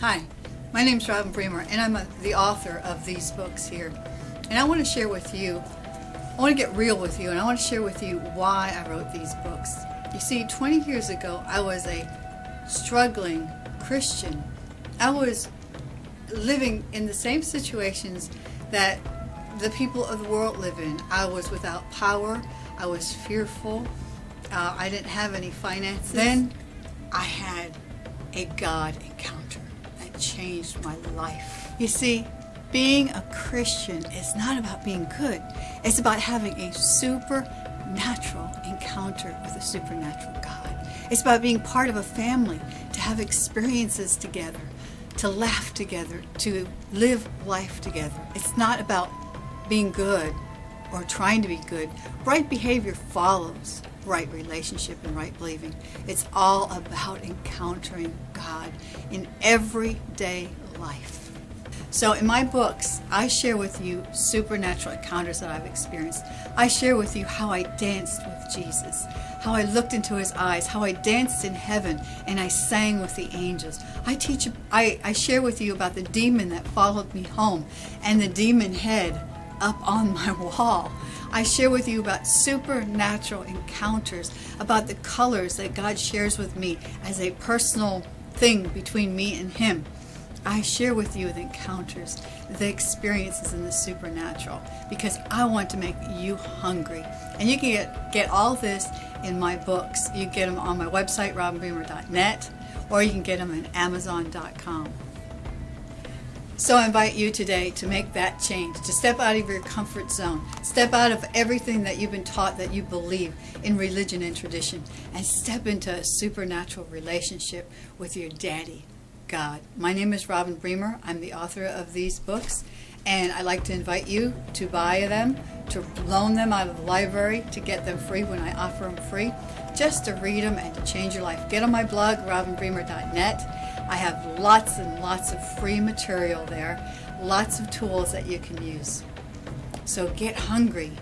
Hi, my name is Robin Bremer and I'm a, the author of these books here. And I want to share with you, I want to get real with you and I want to share with you why I wrote these books. You see, 20 years ago I was a struggling Christian. I was living in the same situations that the people of the world live in. I was without power, I was fearful, uh, I didn't have any finances. Then I had a God encounter changed my life. You see, being a Christian is not about being good. It's about having a supernatural encounter with a supernatural God. It's about being part of a family, to have experiences together, to laugh together, to live life together. It's not about being good or trying to be good. Right behavior follows right relationship and right believing. It's all about encountering God in everyday life. So in my books, I share with you supernatural encounters that I've experienced. I share with you how I danced with Jesus, how I looked into his eyes, how I danced in heaven and I sang with the angels. I teach I, I share with you about the demon that followed me home and the demon head up on my wall. I share with you about supernatural encounters, about the colors that God shares with me as a personal thing between me and Him. I share with you the encounters, the experiences in the supernatural because I want to make you hungry. And you can get, get all this in my books. You get them on my website, robinbremer.net, or you can get them at amazon.com. So I invite you today to make that change, to step out of your comfort zone, step out of everything that you've been taught that you believe in religion and tradition, and step into a supernatural relationship with your daddy, God. My name is Robin Bremer. I'm the author of these books, and I'd like to invite you to buy them, to loan them out of the library, to get them free when I offer them free, just to read them and to change your life. Get on my blog, robinbremer.net. I have lots and lots of free material there, lots of tools that you can use. So get hungry,